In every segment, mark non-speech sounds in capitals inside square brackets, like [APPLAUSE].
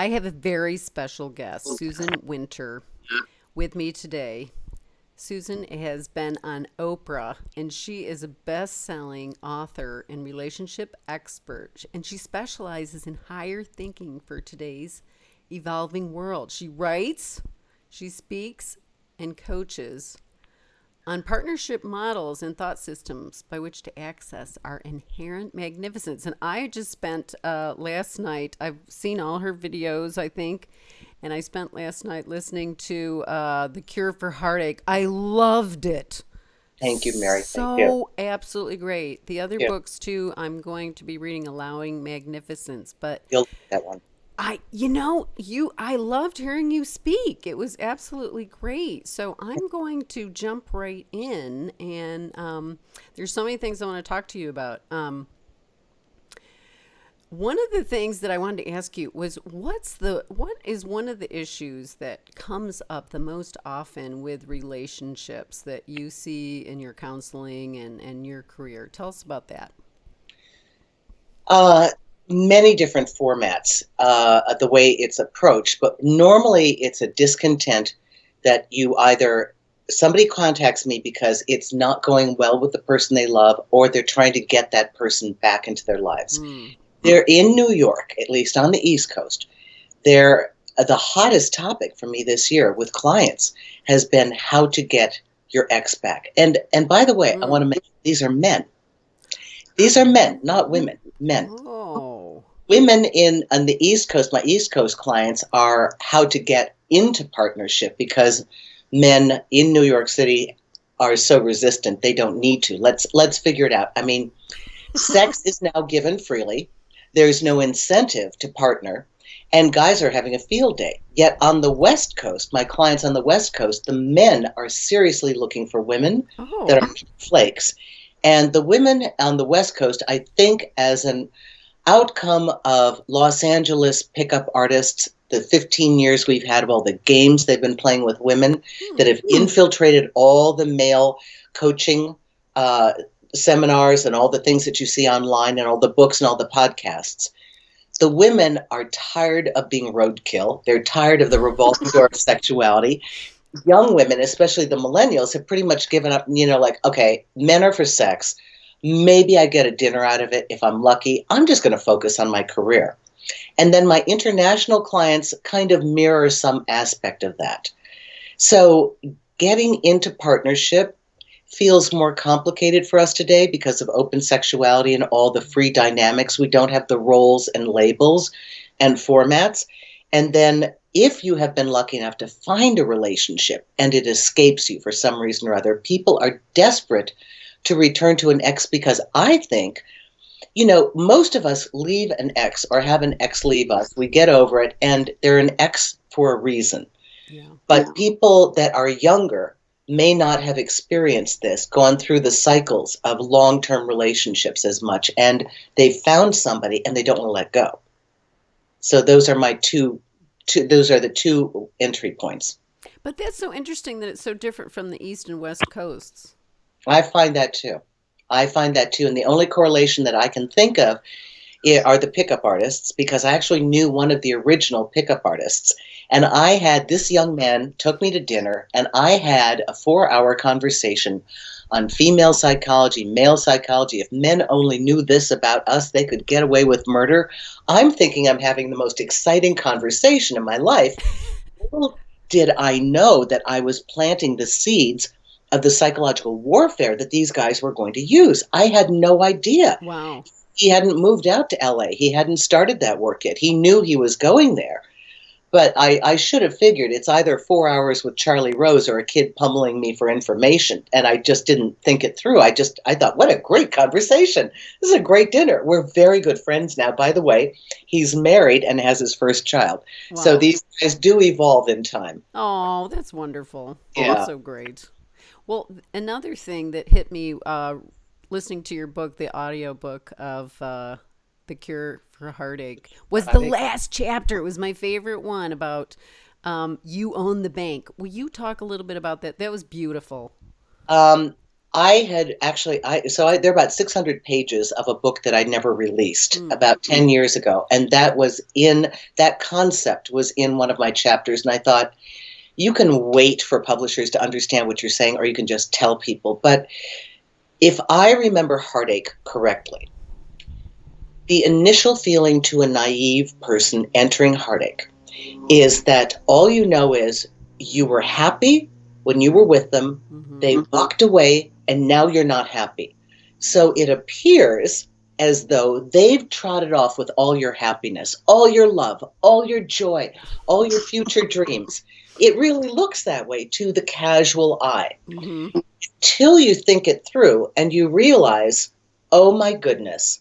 I have a very special guest, Susan Winter, with me today. Susan has been on Oprah, and she is a best selling author and relationship expert, and she specializes in higher thinking for today's evolving world. She writes, she speaks, and coaches on partnership models and thought systems by which to access our inherent magnificence. And I just spent uh, last night, I've seen all her videos, I think, and I spent last night listening to uh, The Cure for Heartache. I loved it. Thank you, Mary. So Thank you. absolutely great. The other Yeah. books too, I'm going to be reading Allowing Magnificence, but that one. I, you know, you, I loved hearing you speak. It was absolutely great. So I'm going to jump right in, and um, there's so many things I want to talk to you about. Um, one of the things that I wanted to ask you was, what's the, what is one of the issues that comes up the most often with relationships that you see in your counseling and and your career? Tell us about that. Uh, many different formats, uh, the way it's approached, but normally it's a discontent that you either somebody contacts me because it's not going well with the person they love, or they're trying to get that person back into their lives. Mm. They're in New York, at least on the East Coast. They're uh, the hottest topic for me this year with clients has been how to get your ex back. And and by the way, I Mm. want to mention these are men. These are men, not women. Men. Oh. Women in on the East Coast, my East Coast clients are how to get into partnership because men in New York City are so resistant they don't need to. Let's let's figure it out. I mean, sex is now given freely. There's no incentive to partner, and guys are having a field day. Yet on the West Coast, my clients on the West Coast, the men are seriously looking for women Oh. that are flakes. And the women on the West Coast, I think, as an outcome of Los Angeles pickup artists, the 15 years we've had of all the games they've been playing with women that have infiltrated all the male coaching uh, seminars and all the things that you see online and all the books and all the podcasts. The women are tired of being roadkill. They're tired of the revolving door of sexuality young women, especially the millennials, have pretty much given up. You know, like, okay, men are for sex. Maybe I get a dinner out of it if I'm lucky. I'm just going to focus on my career. And then my international clients kind of mirror some aspect of that. So getting into partnership feels more complicated for us today because of open sexuality and all the free dynamics. We don't have the roles and labels and formats. And then if you have been lucky enough to find a relationship and it escapes you for some reason or other, people are desperate to return to an ex because I think, you know, most of us leave an ex or have an ex leave us. We get over it and they're an ex for a reason. Yeah. But people that are younger may not have experienced this, gone through the cycles of long term relationships as much, and they've found somebody and they don't want to let go. So those are my two, two those are the two entry points. But that's so interesting that it's so different from the East and West coasts. I find that too. I find that too. And the only correlation that I can think of are the pickup artists because I actually knew one of the original pickup artists. And I had this young man took me to dinner and I had a four hour conversation on female psychology, male psychology. If men only knew this about us, they could get away with murder. I'm thinking I'm having the most exciting conversation in my life. [LAUGHS] Little did I know that I was planting the seeds of the psychological warfare that these guys were going to use. I had no idea. Wow. He hadn't moved out to LA. He hadn't started that work yet. He knew he was going there. But I, I should have figured it's either four hours with Charlie Rose or a kid pummeling me for information. And I just didn't think it through. I just I thought, what a great conversation. This is a great dinner. We're very good friends now. By the way, he's married and has his first child. So these guys do evolve in time. Oh, that's wonderful. Yeah. That's so great. Well, another thing that hit me uh, listening to your book, the audio book of uh, The Cure for Heartache, was the last chapter. It was my favorite one about um, you own the bank. Will you talk a little bit about that? That was beautiful. Um, I had actually I so I, there are about 600 pages of a book that I never released Mm. about 10 years ago and that was in that concept was in one of my chapters and I thought you can wait for publishers to understand what you're saying or you can just tell people but if I remember heartache correctly the initial feeling to a naive person entering heartache is that all you know is you were happy when you were with them Mhm. they walked away and now you're not happy. So it appears as though they've trotted off with all your happiness, all your love, all your joy, all your future dreams. It really looks that way to the casual eye Mhm. till you think it through and you realize, oh my goodness,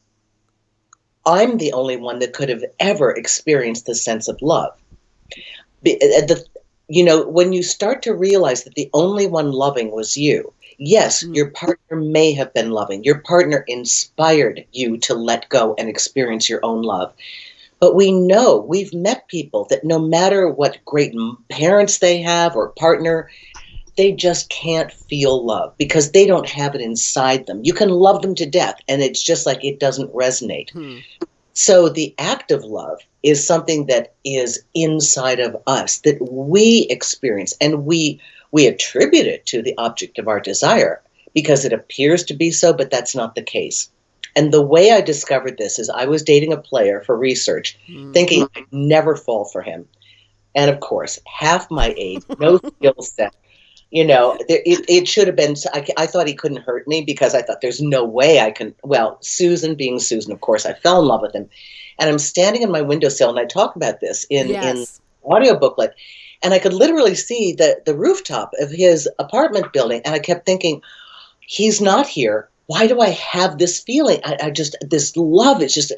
I'm the only one that could have ever experienced the sense of love. Uh, the- you know, when you start to realize that the only one loving was you, yes, Mm. your partner may have been loving. Your partner inspired you to let go and experience your own love. But we know, we've met people that no matter what great parents they have or partner, they just can't feel love because they don't have it inside them. You can love them to death and it's just like it doesn't resonate. Hmm. So the act of love is something that is inside of us that we experience and we we attribute it to the object of our desire because it appears to be so but that's not the case. And the way I discovered this is I was dating a player for research Hmm. thinking I'd never fall for him. And of course, half my age, no [LAUGHS] skill set. You know, it, it should have been. I, I thought he couldn't hurt me because I thought there's no way I can. Well, Susan being Susan, of course, I fell in love with him. And I'm standing in my windowsill and I talk about this in, in yes. audio booklet. And I could literally see the, the rooftop of his apartment building. And I kept thinking, he's not here. Why do I have this feeling? I, I just, this love is just,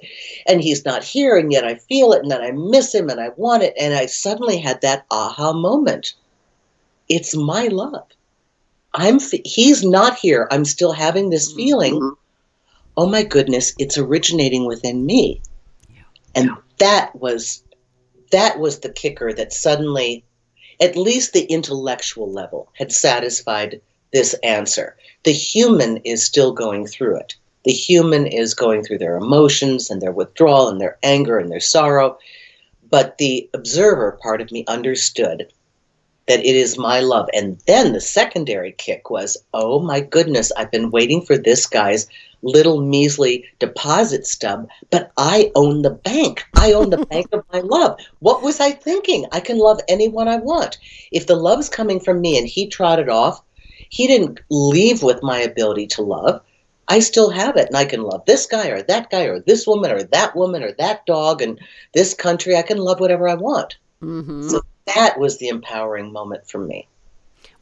and he's not here. And yet I feel it. And then I miss him and I want it. And I suddenly had that aha moment. It's my love. I'm, he's not here. I'm still having this mm-hmm. feeling. Oh my goodness, it's originating within me. And that was that was the kicker that suddenly at least the intellectual level had satisfied this answer. The human is still going through it. The human is going through their emotions and their withdrawal and their anger and their sorrow. But the observer part of me understood that it is my love. And then the secondary kick was, oh my goodness, I've been waiting for this guy's little measly deposit stub, but I own the bank. I own the [LAUGHS] bank of my love. What was I thinking? I can love anyone I want. If the love's coming from me and he trotted off, he didn't leave with my ability to love. I still have it, and I can love this guy or that guy or this woman or that woman or that dog and this country. I can love whatever I want. hmm So that was the empowering moment for me.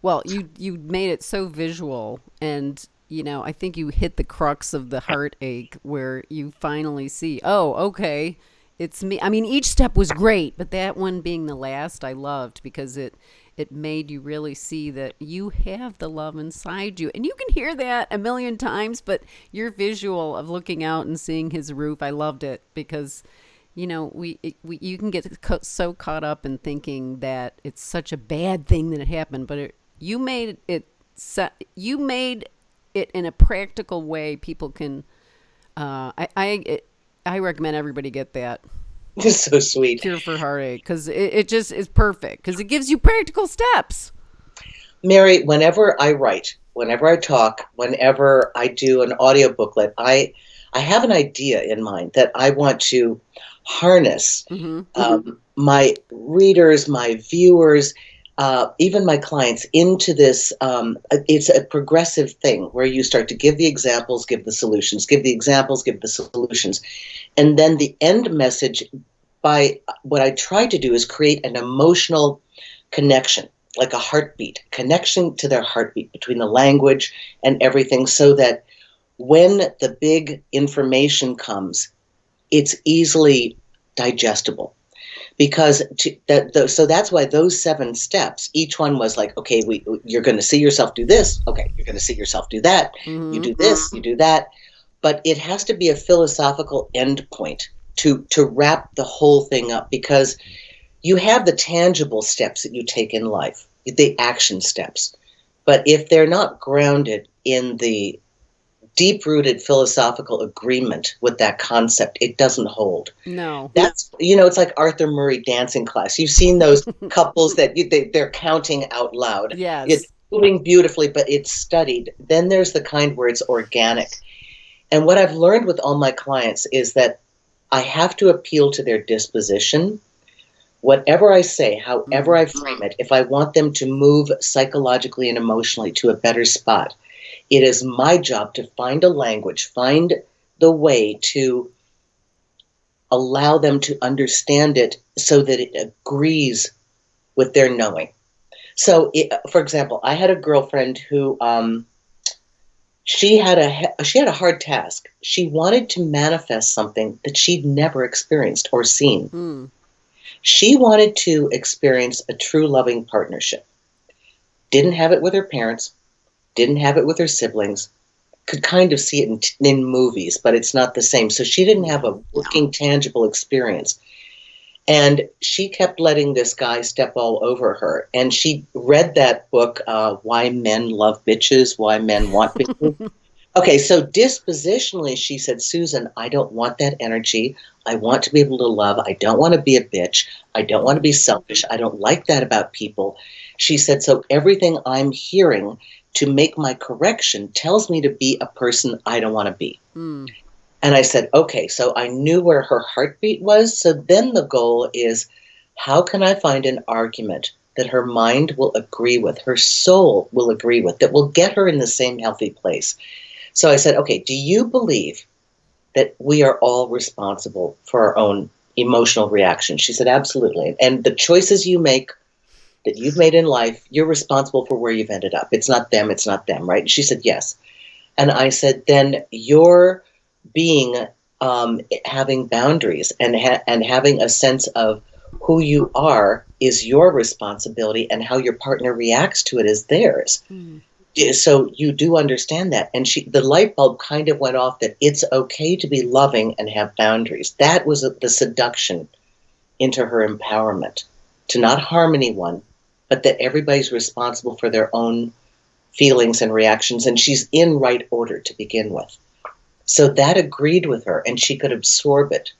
Well, you you made it so visual, and you know, I think you hit the crux of the heartache where you finally see, oh, okay, it's me. I mean, each step was great, but that one being the last, I loved because it it made you really see that you have the love inside you, and you can hear that a million times. But your visual of looking out and seeing his roof, I loved it because you know we, we you can get so caught up in thinking that it's such a bad thing that it happened but it, you made it you made it in a practical way people can uh, i I, I recommend everybody get that [LAUGHS] It's so sweet. cure for heartache because it, it just is perfect because it gives you practical steps Mary, whenever I write, whenever I talk, whenever I do an audio booklet, I I have an idea in mind that I want to harness hmm um, my readers, my viewers, uh, even my clients into this. Um, it's a progressive thing where you start to give the examples, give the solutions, give the examples, give the solutions, and then the end message. By what I try to do is create an emotional connection, like a heartbeat, connection to their heartbeat between the language and everything, so that when the big information comes, it's easily digestible because to, that the, so that's why those seven steps each one was like okay we you're going to see yourself do this okay you're going to see yourself do that hmm you do this you do that. But it has to be a philosophical endpoint to to wrap the whole thing up because you have the tangible steps that you take in life the action steps. But if they're not grounded in the deep rooted philosophical agreement with that concept, it doesn't hold. No. That's, you know, it's like Arthur Murray dancing class. You've seen those [LAUGHS] couples that you, they, they're counting out loud. Yes. It's moving beautifully, but it's studied. Then there's the kind where it's organic. And what I've learned with all my clients is that I have to appeal to their disposition. Whatever I say, however I mm-hmm. frame it, if I want them to move psychologically and emotionally to a better spot, it is my job to find a language, find the way to allow them to understand it so that it agrees with their knowing. So, it, for example, I had a girlfriend who um, she had a she had a hard task. She wanted to manifest something that she'd never experienced or seen. Mm. She wanted to experience a true loving partnership. Didn't have it with her parents, didn't have it with her siblings, could kind of see it in, in movies, but it's not the same. So she didn't have a working, tangible experience. And she kept letting this guy step all over her. And she read that book, uh, Why Men Love Bitches, Why Men Want Bitches. [LAUGHS] okay, so dispositionally, she said, Susan, I don't want that energy. I want to be able to love. I don't want to be a bitch. I don't want to be selfish. I don't like that about people. She said, so everything I'm hearing to make my correction tells me to be a person I don't want to be. Mm. And I said, okay, so I knew where her heartbeat was. So then the goal is how can I find an argument that her mind will agree with, her soul will agree with, that will get her in the same healthy place? So I said, okay, do you believe that we are all responsible for our own emotional reactions? She said, absolutely. And the choices you make that you've made in life, you're responsible for where you've ended up. It's not them, it's not them, right? And she said, yes. And I said, then you're being um, having boundaries and ha- and having a sense of who you are is your responsibility, and how your partner reacts to it is theirs. Mm. So you do understand that, and she the light bulb kind of went off that it's okay to be loving and have boundaries. That was the seduction into her empowerment to not harm anyone, but that everybody's responsible for their own feelings and reactions, and she's in right order to begin with. So that agreed with her, and she could absorb it.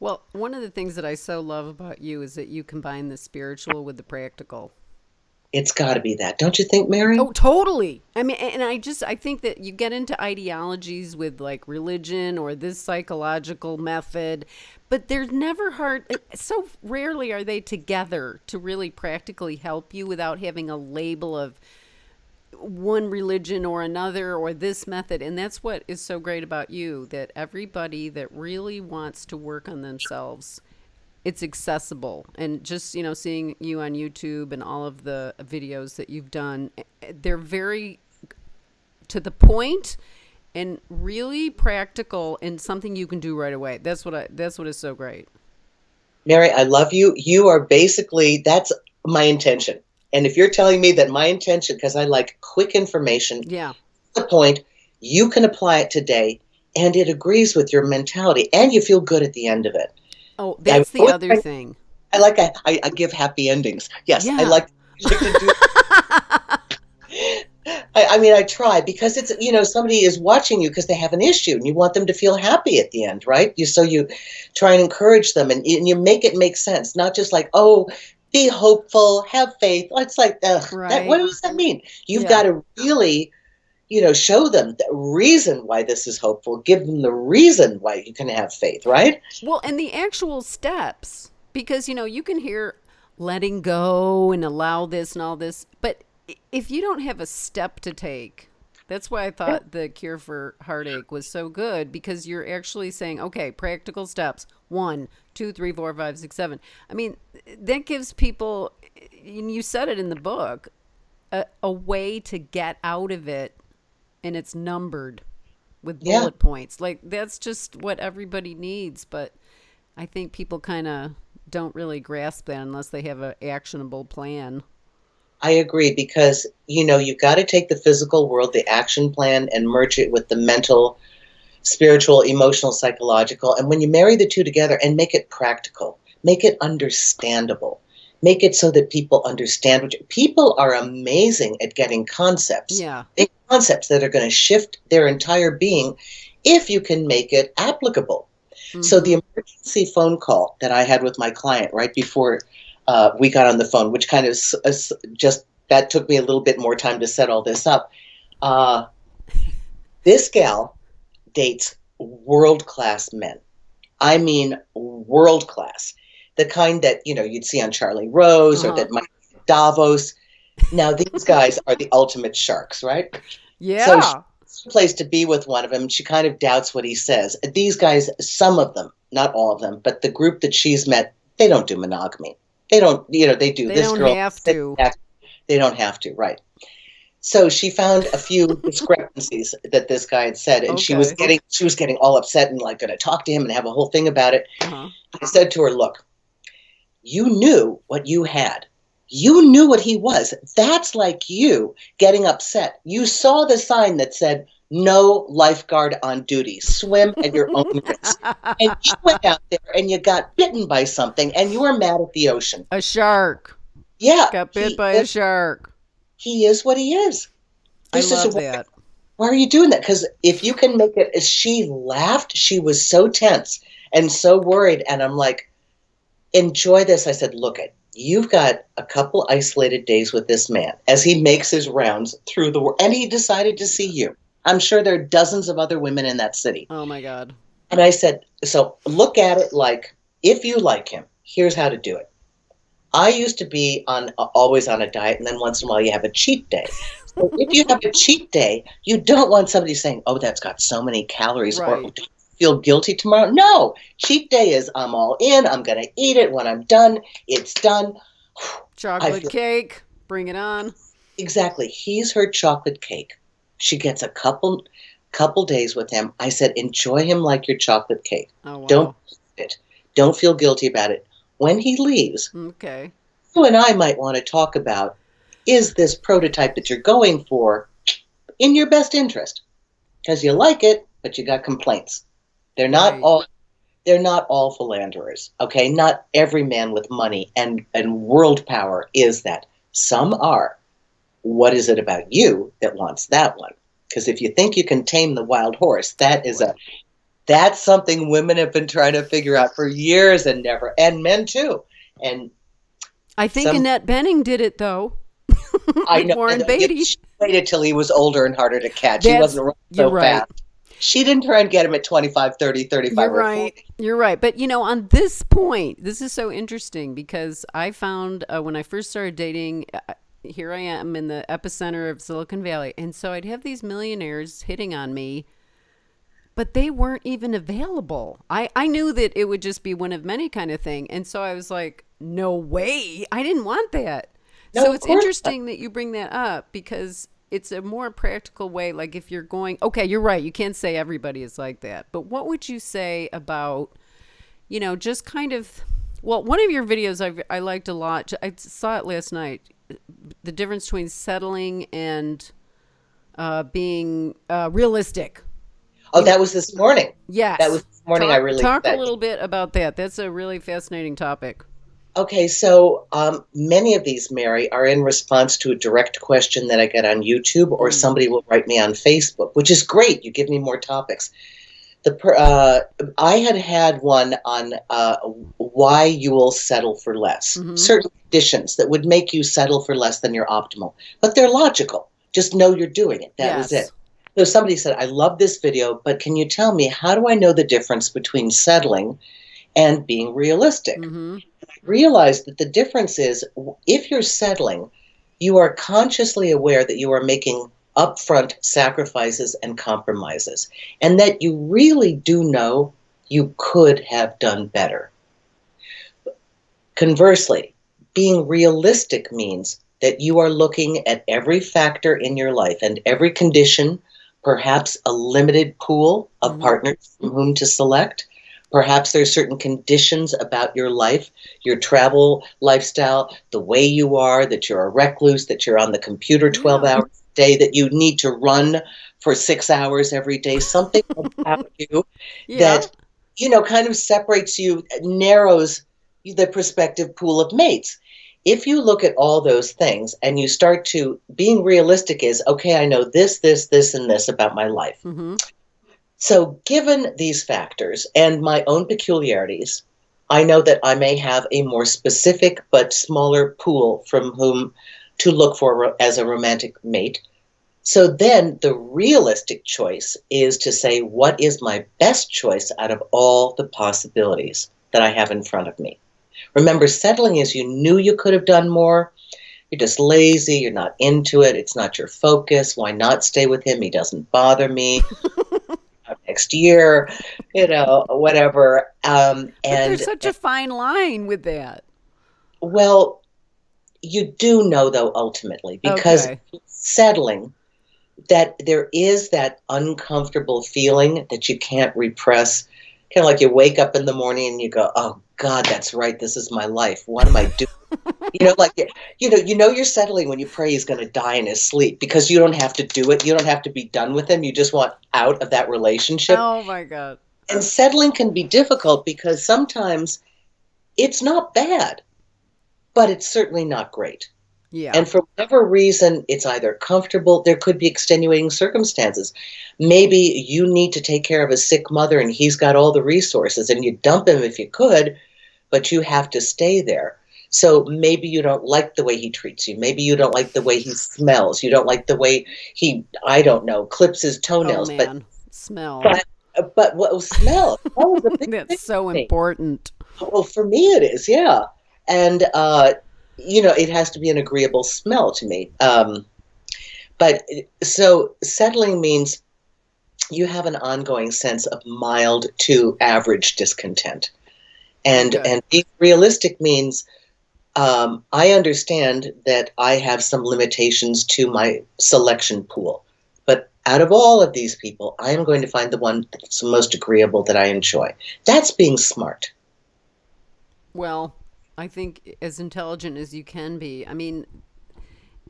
Well, one of the things that I so love about you is that you combine the spiritual with the practical. It's got to be that, don't you think, Mary? Oh, totally. I mean, and I just I think that you get into ideologies with like religion or this psychological method, but there's never hard. So rarely are they together to really practically help you without having a label of one religion or another or this method and that's what is so great about you that everybody that really wants to work on themselves it's accessible. And just you know seeing you on youtube and all of the videos that you've done eh, eh, they're very to the point and really practical and something you can do right away. That's what i that's what is so great. Mary i love you. You are basically that's my intention. And if you're telling me that my intention, because I like quick information, yeah, the point, you can apply it today and it agrees with your mentality and you feel good at the end of it. Oh, that's the other I, thing. I like, I, I, give happy endings. Yes, yeah. I like. [LAUGHS] I, I, mean, I try because it's you know somebody is watching you because they have an issue and you want them to feel happy at the end, right? You so you try and encourage them and, and you make it make sense, not just like oh be hopeful, have faith. It's like, ugh, right. that, what does that mean? You've yeah. got to really, you know, show them the reason why this is hopeful. Give them the reason why you can have faith, right? Well, and the actual steps, because you know, you can hear letting go and allow this and all this, but if you don't have a step to take, that's why I thought the cure for heartache was so good because you're actually saying, okay, practical steps. One, two, three, four, five, six, seven. I mean, that gives people, and you said it in the book, a, a way to get out of it, and it's numbered with bullet yeah. points. Like that's just what everybody needs, but I think people kind of don't really grasp that unless they have an actionable plan. I agree because you know you've got to take the physical world, the action plan, and merge it with the mental spiritual, emotional, psychological. And when you marry the two together and make it practical, make it understandable, make it so that people understand what you, people are amazing at getting concepts Yeah. big concepts that are going to shift their entire being if you can make it applicable so Mhm. the emergency phone call that i had with my client right before uh, we got on the phone which kind of s- just that took me a little bit more time to set all this up uh, this gal dates world class men i mean world class the kind that you know you'd see on charlie rose or Uh-huh. that might be at davos now these guys are the ultimate sharks right yeah. So place to be with one of them. She kind of doubts what he says. These guys, some of them, not all of them, but the group that she's met, they don't do monogamy. They don't, you know, they do. they this don't girl, have to. They don't have to, right? So she found a few [LAUGHS] discrepancies that this guy had said, and she was getting she was getting all upset and like going to talk to him and have a whole thing about it. Uh-huh. I said to her, "Look, you knew what you had. You knew what he was. That's like you getting upset. You saw the sign that said." No lifeguard on duty. Swim at your own risk. [LAUGHS] And you went out there and you got bitten by something and you were mad at the ocean. A shark Yeah. got bit by a shark. He is what he is. I This is love a- that. Why are you doing that? Because if you can make it, she laughed. She was so tense and so worried. And I'm like, enjoy this. I said, look it. You've got a couple isolated days with this man as he makes his rounds through the world. And he decided to see you. I'm sure there are dozens of other women in that city. Oh my god. And I said, so look at it like if you like him, here's how to do it. I used to be on always on a diet, and then once in a while you have a cheat day. So if you have a cheat day, you don't want somebody saying, "Oh, that's got so many calories," Right. "Don't you feel guilty tomorrow." No, cheat day is I'm all in. I'm going to eat it when I'm done. It's done. Chocolate feel- cake. Bring it on. Exactly. He's her chocolate cake. She gets a couple couple days with him. I said, enjoy him like your chocolate cake. Oh wow. Don't it. Don't feel guilty about it. When he leaves, Okay. you and I might want to talk about is this prototype that you're going for in your best interest? Because you like it, but you got complaints. They're not Right. all they're not all philanderers. Okay? Not every man with money and, and world power is that. Some are. What is it about you that wants that one? Because if you think you can tame the wild horse, that is a that's something women have been trying to figure out for years and never and men too. And I think Some- Annette Bening did it though. I [LAUGHS] know Warren Beatty. She waited till he was older and harder to catch. he wasn't running so you're right. fast. She didn't try and get him at 25, 30, 35, You're right. 40. You're right. But you know, on this point, this is so interesting because I found uh, when I first started dating, uh, here I am in the epicenter of Silicon Valley, and so I'd have these millionaires hitting on me, but they weren't even available. I I knew that it would just be one of many kind of thing, and so I was like, no way, I didn't want that. No, so it's not. interesting that you bring that up because it's a more practical way. Like if you're going, okay, you're right. You can't say everybody is like that, but what would you say about, you know, just kind of, well, one of your videos I I liked a lot. I saw it last night. The difference between settling and uh, being uh, realistic. Oh, that was this morning. yeah That was this morning. talk, I really talk a little bit about that. That's a really fascinating topic. Okay, so um, many of these, Mary, are in response to a direct question that I get on YouTube, or Mm. somebody will write me on Facebook, which is great. You give me more topics. The per, uh, I had had one on uh, why you will settle for less. Mhm. Certain conditions that would make you settle for less than your optimal, but they're logical. Just know you're doing it. That was it. So somebody said, "I love this video, but can you tell me how do I know the difference between settling and being realistic?" hmm realize that the difference is if you're settling, you are consciously aware that you are making upfront sacrifices and compromises, and that you really do know you could have done better. Conversely, being realistic means that you are looking at every factor in your life and every condition, perhaps a limited pool of Mhm. partners from whom to select. Perhaps there's certain conditions about your life, your travel lifestyle, the way you are, that you're a recluse, that you're on the computer 12 Yeah. hours a day, that you need to run for six hours every day, something [LAUGHS] about you Yeah. that you know kind of separates you narrows the prospective pool of mates if you look at all those things and you start to being realistic is okay i know this this this and this about my life Mm-hmm. So given these factors and my own peculiarities i know that i may have a more specific but smaller pool from whom to look for as a romantic mate so then the realistic choice is to say what is my best choice out of all the possibilities that i have in front of me Remember, settling is you knew you could have done more. You're just lazy. You're not into it. It's not your focus. Why not stay with him? He doesn't bother me. Next year, you know, whatever. Um, and there's such a fine line with that. well, you do know though ultimately because Okay. settling that there is that uncomfortable feeling that you can't repress. Kind of like you wake up in the morning and you go, "Oh God, that's right. This is my life. What am I doing?" [LAUGHS] you know, like you know, you know, you're settling when you pray he's going to die in his sleep because you don't have to do it. You don't have to be done with him. You just want out of that relationship. Oh my god. And settling can be difficult because sometimes it's not bad, but it's certainly not great. Yeah. And for whatever reason, it's either comfortable, there could be extenuating circumstances. Maybe you need to take care of a sick mother and he's got all the resources and you dump him if you could, but you have to stay there. So maybe you don't like the way he treats you. Maybe you don't like the way he smells. You don't like the way he, I don't know, clips his oh toenails. man. Smell. but but what was smell? [LAUGHS] That was a big thing That's so important. Well, for me, it is, yeah. And, uh, you know, it has to be an agreeable smell to me. Um, but so settling means you have an ongoing sense of mild to average discontent. And, Okay. and being realistic means um, I understand that I have some limitations to my selection pool. But out of all of these people, I am going to find the one that's most agreeable that I enjoy. That's being smart. Well, I think as intelligent as you can be. I mean,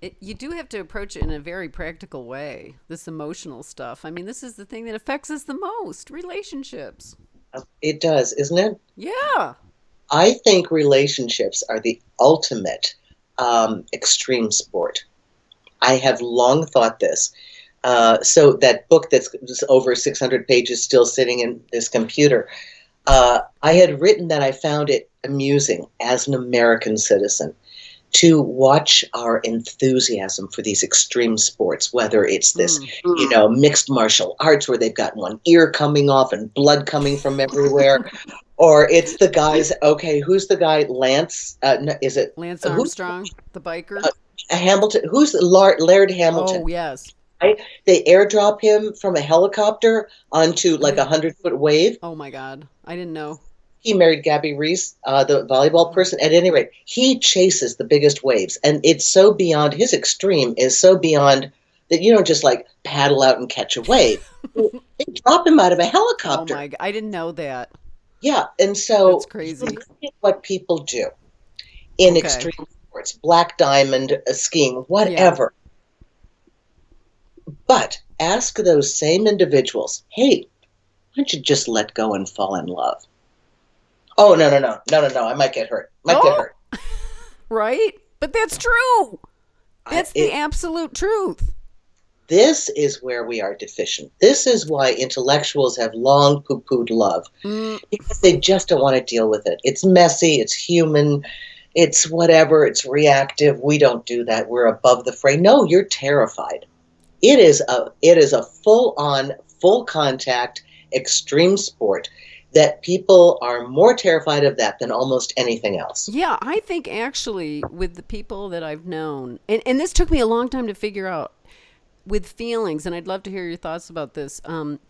it, you do have to approach it in a very practical way. This emotional stuff. I mean, this is the thing that affects us the most. Relationships. It does, isn't it? Yeah. I think relationships are the ultimate um, extreme sport. I have long thought this. Uh, so that book that's over 600 pages still sitting in this computer, uh, I had written that I found it amusing as an American citizen to watch our enthusiasm for these extreme sports, whether it's this Mm. you know, mixed martial arts where they've got one ear coming off and blood coming from everywhere. [LAUGHS] or it's the guys, okay, who's the guy? Lance? Uh, no, is it Lance Who's- Armstrong, the biker. Hamilton? Who's Lar- Laird Hamilton? oh yes. They airdrop him from a helicopter onto like a hundred foot wave. Oh my God. I didn't know. He married Gabby Reece, uh, the volleyball person. At any rate, he chases the biggest waves, and it's so beyond his extreme is so beyond that you don't just like paddle out and catch a wave. [LAUGHS] they drop him out of a helicopter. Oh my! I didn't know that. Yeah, and so That's crazy. what people do in Okay. extreme sports, black diamond uh, skiing, whatever. But ask those same individuals, hey, why don't you just let go and fall in love? Oh no no no no no no! I might get hurt. Might get Oh, hurt. [LAUGHS] Right? But that's true. I- That's it- the absolute truth. this is where we are deficient. This is why intellectuals have long poo-pooed love Mm, because they just don't want to deal with it. It's messy, it's human, it's whatever, it's reactive. We don't do that. We're above the fray. No, you're terrified. It is a it is a full-on, full contact extreme sport that people are more terrified of that than almost anything else. yeah, I think actually with the people that I've known, and, and this took me a long time to figure out with feelings, and I'd love to hear your thoughts about this. Um,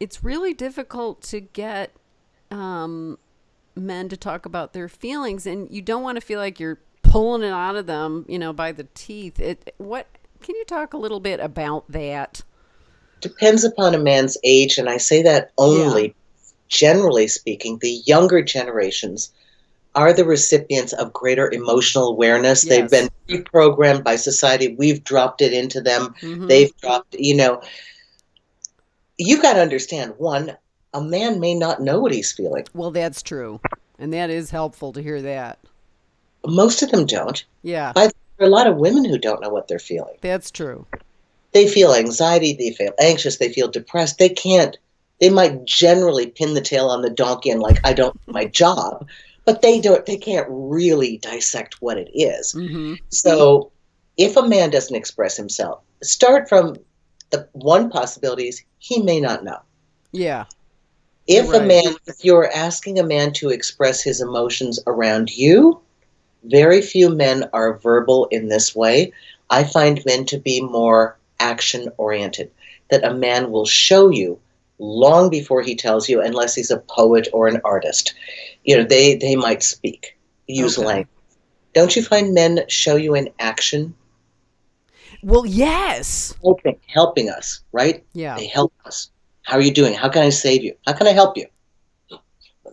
it's really difficult to get um, men to talk about their feelings, and you don't want to feel like you're pulling it out of them, you know, by the teeth. It what can you talk a little bit about that? depends upon a man's age, and I say that only generally speaking, the younger generations are the recipients of greater emotional awareness. They've been pre-programmed by society. We've dropped it into them. Mhm. They've dropped, you know. You got to understand one, a man may not know what he's feeling. Well, that's true. And that is helpful to hear that. most of them don't. Yeah, there are a lot of women who don't know what they're feeling. that's true. They feel anxiety, they feel anxious, they feel depressed. They can't. They might generally pin the tail on the donkey and like I don't do my job, but they don't. They can't really dissect what it is. hmm So, if a man doesn't express himself, start from the one possibility is he may not know. Yeah, If Right. a man, if you're asking a man to express his emotions around you, very few men are verbal in this way. I find men to be more action oriented, that a man will show you long before he tells you, unless he's a poet or an artist. You know, they, they might speak, use Okay. language. Don't you find men show you in action, well, yes, helping, helping us, right? yeah, They help us. How are you doing? How can I save you? How can I help you? A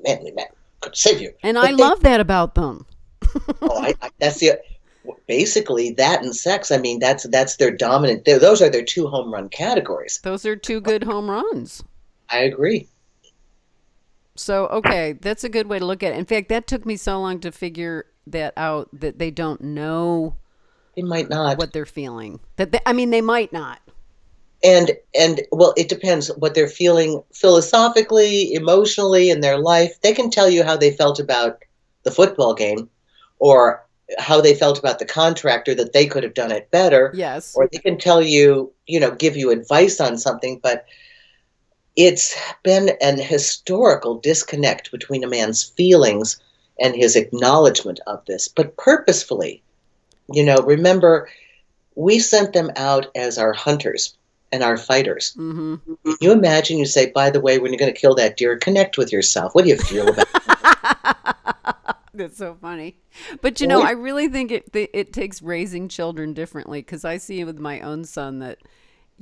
manly man could save you. and But I they- love that about them. [LAUGHS] Oh, I, I, that's the basically that and sex. I mean, that's that's their dominant. Those are their two home run categories. Those are two good home runs. I agree. So, okay, that's a good way to look at it. In fact, that took me so long to figure that out that they don't know They might not. what they're feeling. That they, I mean, they might not. and and well, it depends what they're feeling philosophically, emotionally in their life. They can tell you how they felt about the football game, or how they felt about the contractor that they could have done it better. Yes. or they can tell you, you know, give you advice on something, but it's been an historical disconnect between a man's feelings and his acknowledgement of this, but purposefully. You know, remember, we sent them out as our hunters and our fighters. hmm Can you imagine you say, by the way, when you're going to kill that deer, connect with yourself. What do you feel about [LAUGHS] That's so funny. But you know, I really think it it, it takes raising children differently because I see with my own son that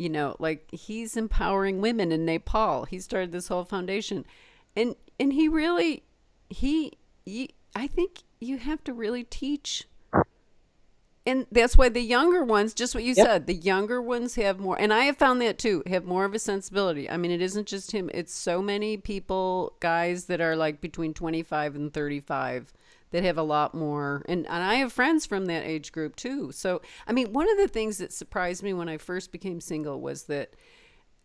you know, like he's empowering women in Nepal. He started this whole foundation. And and he really he, he I think you have to really teach and that's why the younger ones, just what you Yep. said, the younger ones have more, and I have found that too, have more of a sensibility. I mean, it isn't just him, it's so many people, guys that are like between 25 and 35 that have a lot more. And, and I have friends from that age group too. So, I mean, one of the things that surprised me when I first became single was that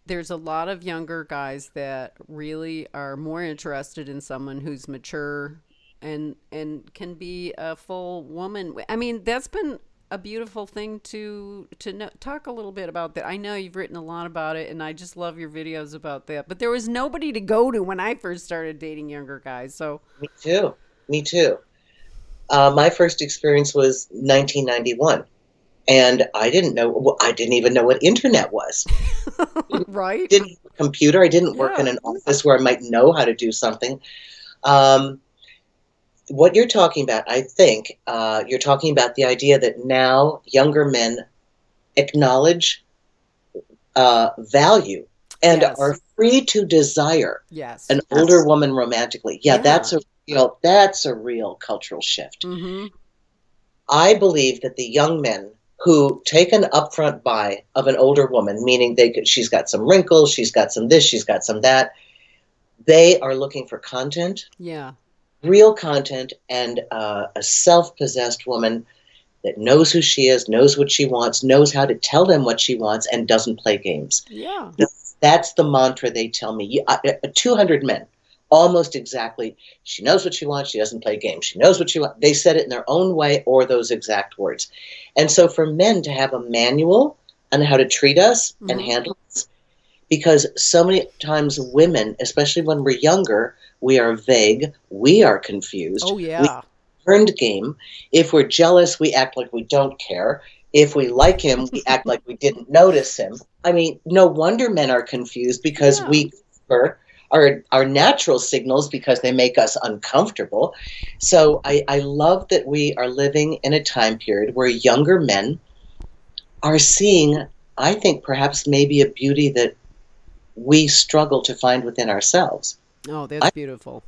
there's a lot of younger guys that really are more interested in someone who's mature and and can be a full woman. I mean, that's been a beautiful thing to to know, talk a little bit about that. I know you've written a lot about it, and I just love your videos about that. But there was nobody to go to when I first started dating younger guys. So Me too. Me too. Uh, my first experience was 1991, and I didn't know. Well, I didn't even know what internet was. [LAUGHS] right, didn't have a computer. I didn't work in an office where I might know how to do something. Um, what you're talking about, I think, uh, you're talking about the idea that now younger men acknowledge uh, value and Yes. are free to desire yes, an older woman romantically. Yeah, Yeah. that's a real that's a real cultural shift. hmm I believe that the young men who take an upfront buy of an older woman, meaning they could, she's got some wrinkles, she's got some this, she's got some that, they are looking for content, yeah, real content, and uh, a self-possessed woman that knows who she is, knows what she wants, knows how to tell them what she wants, and doesn't play games. yeah, That's the mantra they tell me. You- uh, uh, 200 men, almost exactly. She knows what she wants. She doesn't play games. She knows what she wants. They said it in their own way or those exact words. And so for men to have a manual on how to treat us and Mhm. handle us, because so many times women, especially when we're younger, we are vague, we are confused, oh yeah, turned game. If we're jealous, we act like we don't care. If we like him, we act like we didn't notice him. I mean, no wonder men are confused because Yeah. we are our natural signals because they make us uncomfortable. So I, I love that we are living in a time period where younger men are seeing, I think perhaps maybe a beauty that we struggle to find within ourselves. oh that's I- beautiful.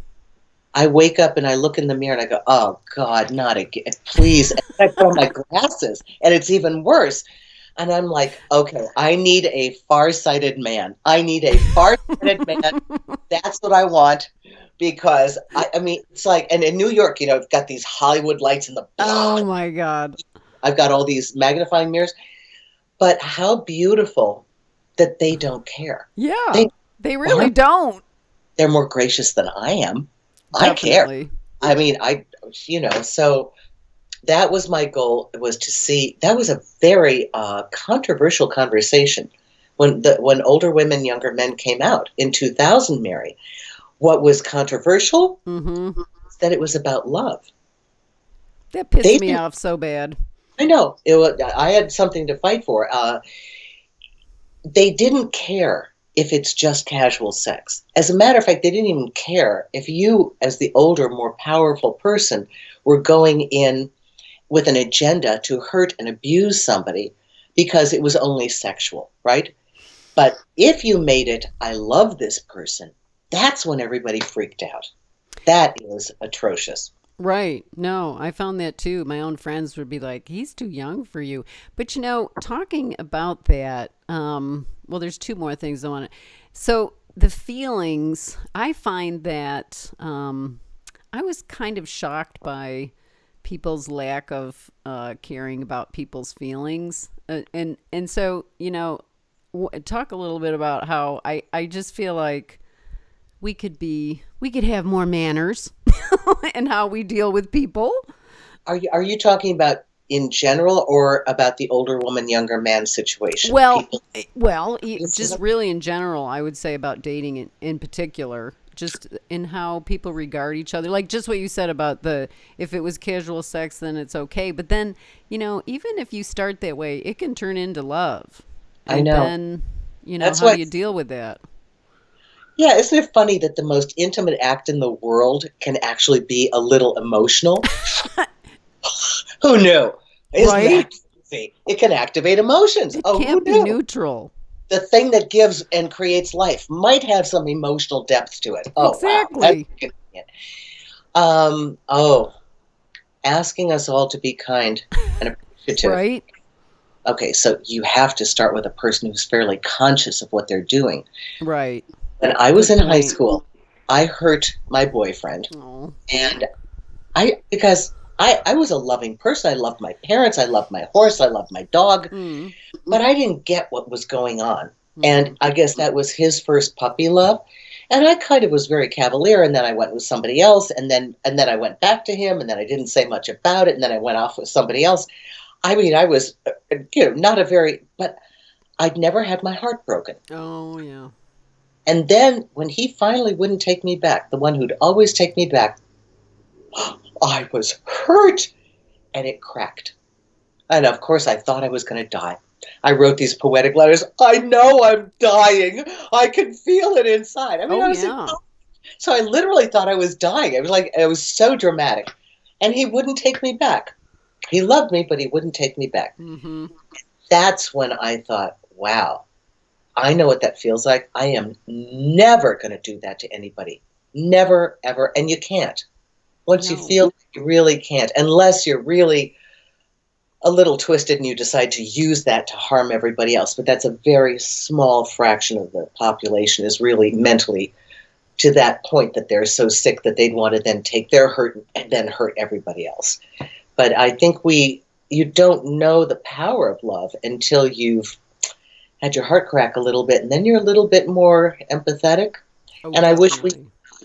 I wake up and I look in the mirror and I go, "Oh God, not again, please!" And I put on my glasses, and it's even worse. And I'm like, "Okay, I need a far-sighted man. I need a far-sighted man. [LAUGHS] That's what I want because I, I mean it's like and in New York, you know, I've got these Hollywood lights in the Oh my God. I've got all these magnifying mirrors. But how beautiful that they don't care. Yeah. They- They really Uh-huh. don't. They're more gracious than I am. I care. I mean, I, you know, so that was my goal was to see. That was a very uh, controversial conversation when the when older women, younger men came out in 2000. Mary, what was controversial Mm-hmm. was that it was about love. That pissed They me off so bad. I know it was. I had something to fight for. Uh, they didn't care if it's just casual sex. As a matter of fact, they didn't even care if you, as the older, more powerful person, were going in with an agenda to hurt and abuse somebody because it was only sexual, right? But if you made it, I love this person, that's when everybody freaked out. That is atrocious. Right. No, I found that too. My own friends would be like, he's too young for you. But you know, talking about that, um, well, there's two more things I want to. So the feelings, I find that um, I was kind of shocked by people's lack of uh, caring about people's feelings. Uh, and, and so, you know, w- talk a little bit about how I, I just feel like we could be we could have more manners [LAUGHS] and how we deal with people. Are you are you talking about in general or about the older woman younger man situation? Well, People- eh, well, just really in general, I would say about dating in, in particular, just in how people regard each other. Like just what you said about the if it was casual sex, then it's okay. But then, you know, even if you start that way, it can turn into love. I And know. Then, you know, That's how what- do you deal with that? yeah, isn't it funny that the most intimate act in the world can actually be a little emotional? [LAUGHS] who knew? Isn't Right? It can activate emotions. It oh, can't be knew? neutral. The thing that gives and creates life might have some emotional depth to it. Oh. Exactly. Convenient. Um, oh, asking us all to be kind and [LAUGHS] appreciative. Right? Okay, so you have to start with a person who's fairly conscious of what they're doing. Right. When I was Good in high school, I hurt my boyfriend, Oh. and I because I I was a loving person. I loved my parents. I loved my horse. I loved my dog. Mm. but I didn't get what was going on. And I guess that was his first puppy love. And I kind of was very cavalier and then I went with somebody else and then and then I went back to him and then I didn't say much about it and then I went off with somebody else. I mean, I was uh, you know, not a very but I'd never had my heart broken. Oh yeah. And then when he finally wouldn't take me back, the one who'd always take me back, I was hurt and it cracked. And of course, I thought I was going to die. I wrote these poetic letters. I know I'm dying. I can feel it inside. I mean, Oh, I was yeah. college. so I literally thought I was dying. It was like it was so dramatic, and he wouldn't take me back. He loved me, but he wouldn't take me back Mm-hmm. that's when I thought, wow, I know what that feels like. I am never going to do that to anybody. Never, ever. And you can't. Once you feel, you really can't, unless you're really a little twisted and you decide to use that to harm everybody else. But that's a very small fraction of the population is really mentally to that point that they're so sick that they'd want to then take their hurt and then hurt everybody else. But I think we you don't know the power of love until you've had your heart crack a little bit and then you're a little bit more empathetic Oh, And I wish we-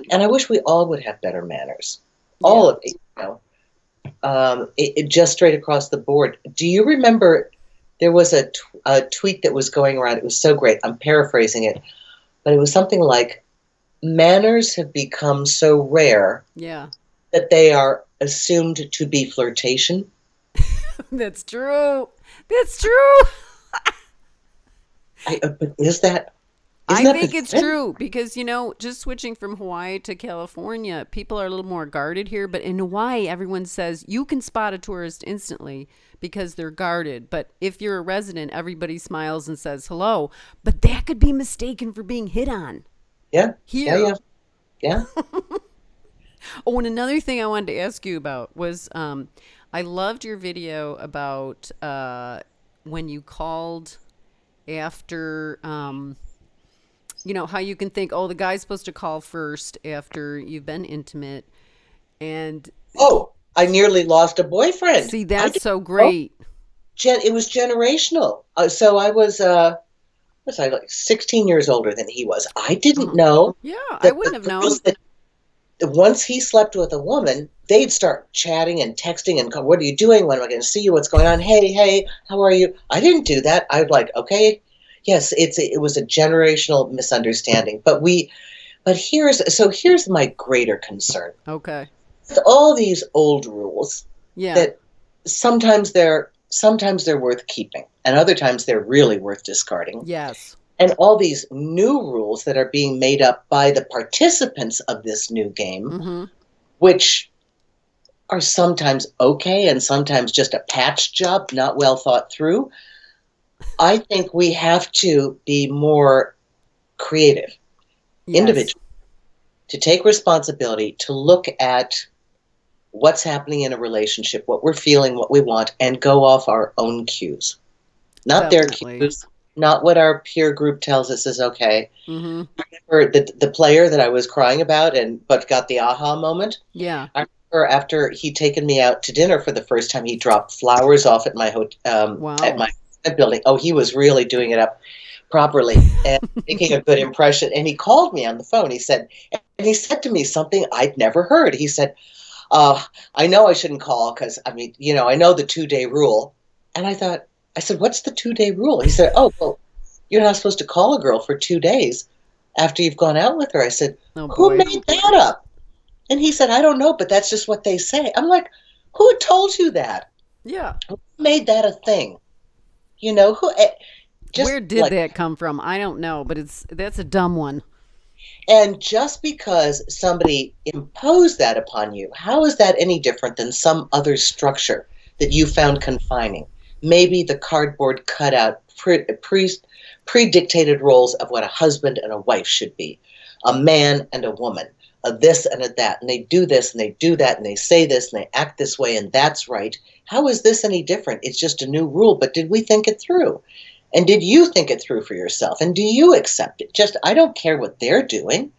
and i wish we all would have better manners all of it you know um, it, it just straight across the board do you remember there was a, t- a tweet that was going around it was so great i'm paraphrasing it but it was something like manners have become so rare Yeah. that they are assumed to be flirtation [LAUGHS] That's true. That's true. [LAUGHS] I, uh, but is that isn't I think it's pathetic? true because you know, just switching from Hawaii to California, people are a little more guarded here. But in Hawaii, everyone says you can spot a tourist instantly because they're guarded. But if you're a resident, everybody smiles and says hello. But that could be mistaken for being hit on yeah here. yeah yeah yeah [LAUGHS] Oh, and another thing I wanted to ask you about was um, I loved your video about uh, when you called after um, you know, how you can think, oh, the guy's supposed to call first after you've been intimate. And Oh, I nearly lost a boyfriend. see, that's so great. Gen- it was generational. Uh, so I was, uh, was I like 16 years older than he was? I didn't Oh. know Yeah, I wouldn't have known. that once he slept with a woman, they'd start chatting and texting and call, what are you doing? When am I going to see you? What's going on? Hey, hey, how are you? I didn't do that. I was like, okay, yes, it's it was a generational misunderstanding. But we, but here's so here's my greater concern Okay. with all these old rules Yeah. that sometimes they're sometimes they're worth keeping and other times they're really worth discarding yes. and all these new rules that are being made up by the participants of this new game hmm which are sometimes okay and sometimes just a patch job not well thought through i think we have to be more creative Yes. individual to take responsibility to look at what's happening in a relationship, what we're feeling, what we want, and go off our own cues. Not Definitely. their cues, not what our peer group tells us is okay. hmm Or the, the player that I was crying about and but got the aha moment. Yeah. Or after he'd taken me out to dinner for the first time, he dropped flowers off at my hotel. um, Wow. at my building. Oh, he was really doing it up properly and [LAUGHS] making a good impression. And he called me on the phone. He said, and he said to me something I'd never heard. He said, uh, I know I shouldn't call because, I mean, you know, I know the two day rule. And I thought, I said, what's the two day rule? He said, oh, well, you're not supposed to call a girl for two days after you've gone out with her. I said, Oh who made that up? And he said, I don't know, but that's just what they say. I'm like, who told you that? Yeah. Who made that a thing? You know, who? eh, Just Where did like- that come from? I don't know, but it's that's a dumb one. And just because somebody imposed that upon you, how is that any different than some other structure that you found confining? Maybe the cardboard cutout pre, pre, pre-dictated roles of what a husband and a wife should be, a man and a woman, a this and a that, and they do this and they do that and they say this and they act this way and that's right. How is this any different? It's just a new rule, but did we think it through? And did you think it through for yourself? And do you accept it? Just, I don't care what they're doing.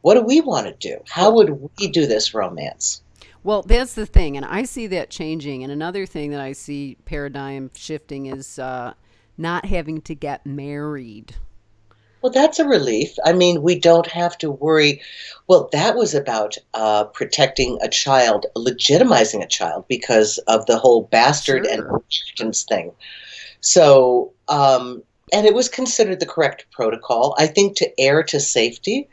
What do we want to do? How would we do this romance? Well, that's the thing, and I see that changing. And another thing that I see paradigm shifting is uh, not having to get married. Well, that's a relief. I mean, we don't have to worry. Well, that was about uh, protecting a child, legitimizing a child because of the whole bastard and Sure. inheritance thing. So, um, and it was considered the correct protocol. I think to err to safety,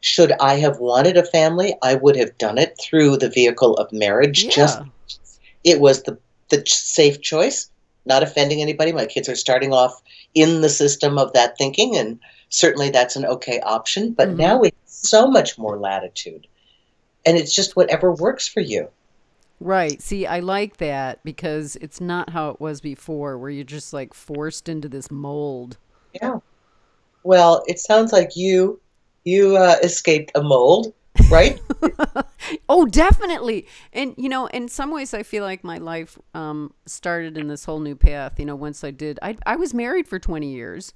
should I have wanted a family, I would have done it through the vehicle of marriage. Just it was the the safe choice, not offending anybody. My kids are starting off in the system of that thinking, and certainly that's an okay option. But Mhm. now we have so much more latitude, and it's just whatever works for you. Right. See, I like that because it's not how it was before, where you're just like forced into this mold. Yeah. Well, it sounds like you you uh, escaped a mold, right? [LAUGHS] Oh, definitely. And you know, in some ways, I feel like my life um, started in this whole new path. You know, once I did, I I was married for twenty years,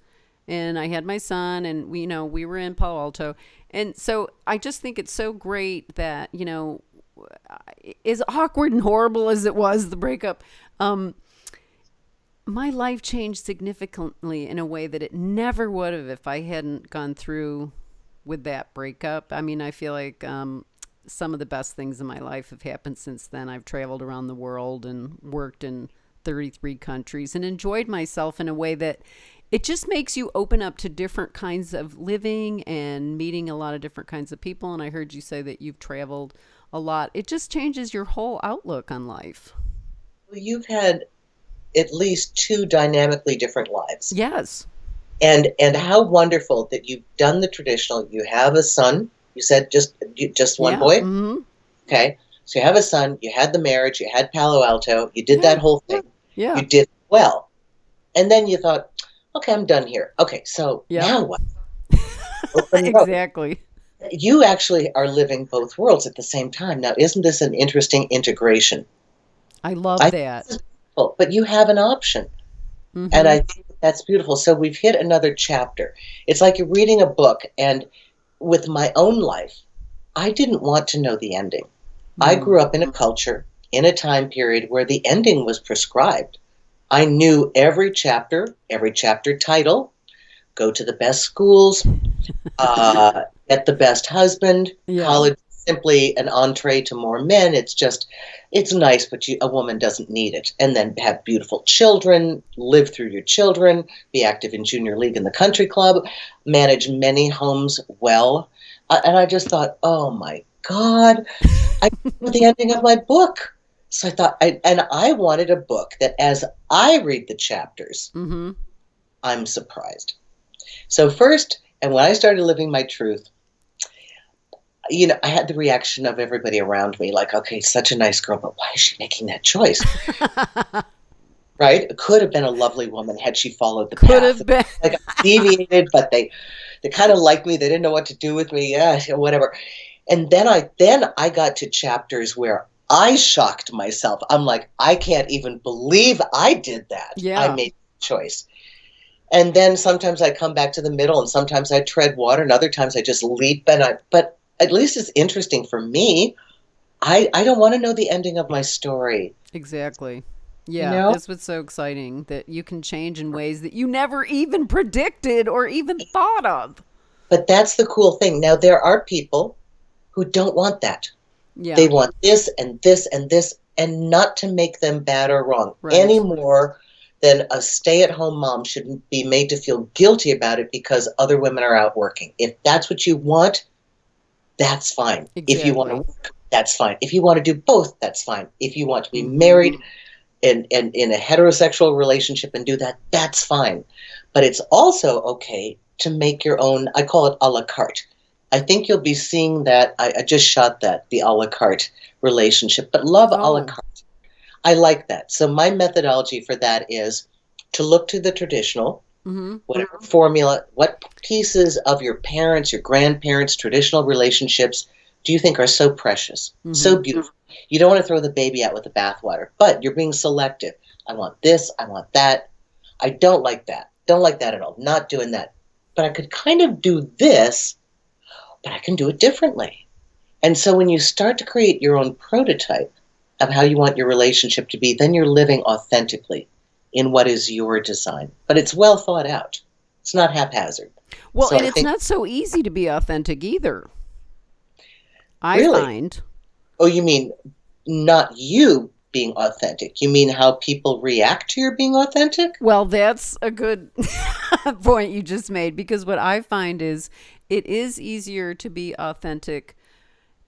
and I had my son, and we, you know, we were in Palo Alto, and so I just think it's so great that you know, as awkward and horrible as it was the breakup, um, my life changed significantly in a way that it never would have if I hadn't gone through with that breakup. I mean, I feel like um, some of the best things in my life have happened since then. I've traveled around the world and worked in 33 countries and enjoyed myself in a way that it just makes you open up to different kinds of living and meeting a lot of different kinds of people. And I heard you say that you've traveled a lot. It just changes your whole outlook on life. You've had at least two dynamically different lives. Yes. and and how wonderful that you've done the traditional you have a son you said just just one yeah. boy hmm okay so you have a son you had the marriage you had palo alto you did Yeah, that whole thing Yeah. you did well and then you thought okay i'm done here okay so Yeah. now what [LAUGHS] exactly. you actually are living both worlds at the same time now isn't this an interesting integration I love I- that. but you have an option Mhm. and i think That's beautiful. So we've hit another chapter. It's like you're reading a book, and with my own life, I didn't want to know the ending. I Mm. grew up in a culture, in a time period where the ending was prescribed. I knew every chapter, every chapter title, go to the best schools, [LAUGHS] uh, get the best husband, Yeah. college simply an entree to more men. It's just, it's nice, but you, a woman doesn't need it. And then have beautiful children, live through your children, be active in junior league in the country club, manage many homes well. Uh, and I just thought, oh my God, I [LAUGHS] the ending of my book. So I thought, I, and I wanted a book that as I read the chapters, Mm-hmm. I'm surprised. So first, and when I started living my truth, you know, I had the reaction of everybody around me, like, okay, such a nice girl, but why is she making that choice? [LAUGHS] right? It could have been a lovely woman had she followed the Could path. have been. Like I deviated, but they they kind of liked me. They didn't know what to do with me. Yeah, whatever. And then I then I got to chapters where I shocked myself. I'm like, I can't even believe I did that. Yeah. I made the choice. And then sometimes I come back to the middle, and sometimes I tread water, and other times I just leap. And I, but at least it's interesting for me. I I don't want to know the ending of my story. Exactly. Yeah, know? that's what's so exciting that you can change in ways that you never even predicted or even thought of. But that's the cool thing. Now there are people who don't want that. Yeah. They want this and this and this, and not to make them bad or wrong Right. any more than a stay at home mom shouldn't be made to feel guilty about it because other women are out working. If that's what you want, that's fine. If you want to work, that's fine. If you want to do both, that's fine. If you want to be Mhm. married and, and in a heterosexual relationship and do that, that's fine. But it's also okay to make your own, I call it a la carte. I think you'll be seeing that. I, I just shot that, the a la carte relationship, but love a la Oh. carte. I like that. So my methodology for that is to look to the traditional, Mm-hmm. whatever formula, what pieces of your parents, your grandparents' traditional relationships do you think are so precious, so beautiful? You don't want to throw the baby out with the bathwater, but you're being selective. I want this, I want that. I don't like that. Don't like that at all. Not doing that. But I could kind of do this, but I can do it differently. And so when you start to create your own prototype of how you want your relationship to be, then you're living authentically in what is your design. But it's well thought out. It's not haphazard. Well, So and I it's think- not so easy to be authentic either. I Really? find. Oh, you mean not you being authentic? You mean how people react to your being authentic? Well, that's a good [LAUGHS] point you just made because what I find is it is easier to be authentic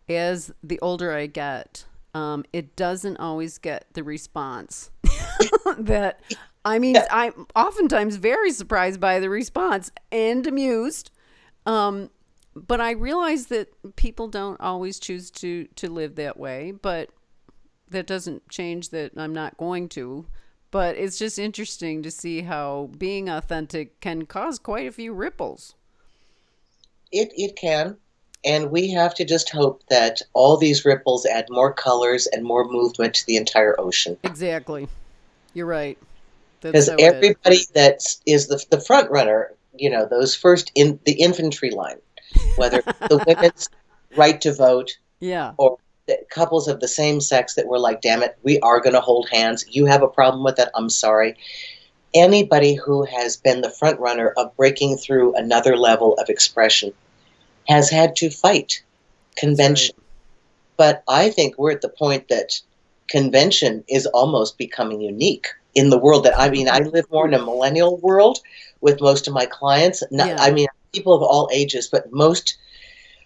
as the older I get. Um, it doesn't always get the response [LAUGHS] that I mean, I'm oftentimes very surprised by the response and amused. Um, but I realize that people don't always choose to to live that way, but that doesn't change that I'm not going to. But it's just interesting to see how being authentic can cause quite a few ripples. It it can. And we have to just hope that all these ripples add more colors and more movement to the entire ocean. Exactly. You're right. Because so everybody that is the, the front runner, you know, those first in the infantry line, whether the [LAUGHS] women's right to vote, Yeah. or the couples of the same sex that were like, damn it, we are going to hold hands. You have a problem with that. I'm sorry. Anybody who has been the front runner of breaking through another level of expression has had to fight convention. But I think we're at the point that convention is almost becoming unique in the world that I mean, I live more in a millennial world with most of my clients. Not, Yeah. I mean, people of all ages, but most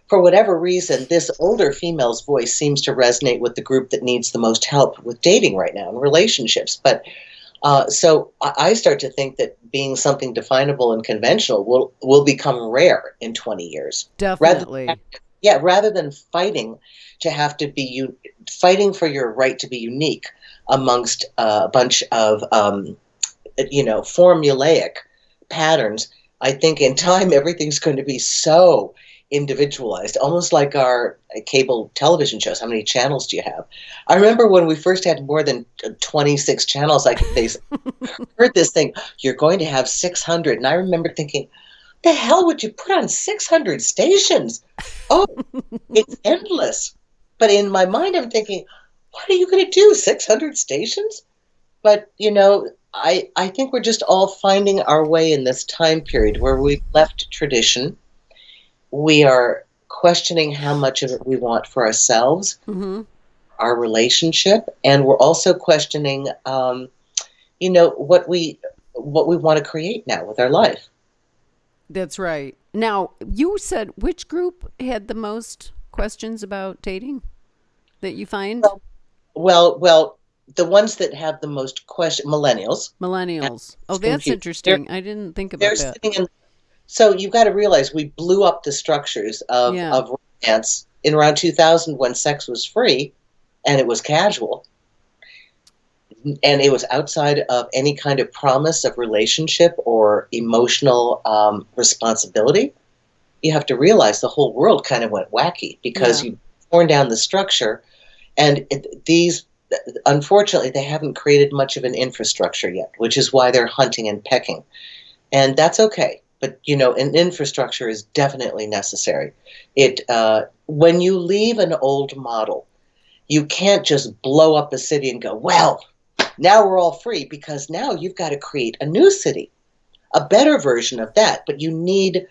for whatever reason, this older female's voice seems to resonate with the group that needs the most help with dating right now and relationships. But uh, so I I start to think that being something definable and conventional will will become rare in 20 years. Definitely. Yeah, rather than fighting to have to be you, fighting for your right to be unique amongst a bunch of um, you know formulaic patterns. I think in time [LAUGHS] everything's going to be so individualized, almost like our cable television shows. How many channels do you have? I remember when we first had more than uh, 26 channels, like they [LAUGHS] heard this thing, you're going to have 600. And I remember thinking, the hell would you put on 600 stations? Oh, it's endless. But in my mind, I'm thinking, what are you going to do? 600 stations? But, you know, I, I think we're just all finding our way in this time period where we've left tradition. We are questioning how much of it we want for ourselves, Mm-hmm. our relationship, and we're also questioning, um, you know, what we what we want to create now with our life. That's right. Now, you said which group had the most questions about dating that you find? Well, Well, well, the ones that have the most question, millennials, Millennials. Oh, that's interesting. I didn't think they're about that. sitting in. So you've got to realize we blew up the structures of, Yeah. of romance in around 2000 when sex was free and it was casual and it was outside of any kind of promise of relationship or emotional um, responsibility. You have to realize the whole world kind of went wacky because Yeah. you torn down the structure, and it, these unfortunately they haven't created much of an infrastructure yet, which is why they're hunting and pecking, and that's okay. But you know, an infrastructure is definitely necessary. It uh, when you leave an old model, you can't just blow up a city and go, well, now we're all free because now you've got to create a new city, a better version of that. But you need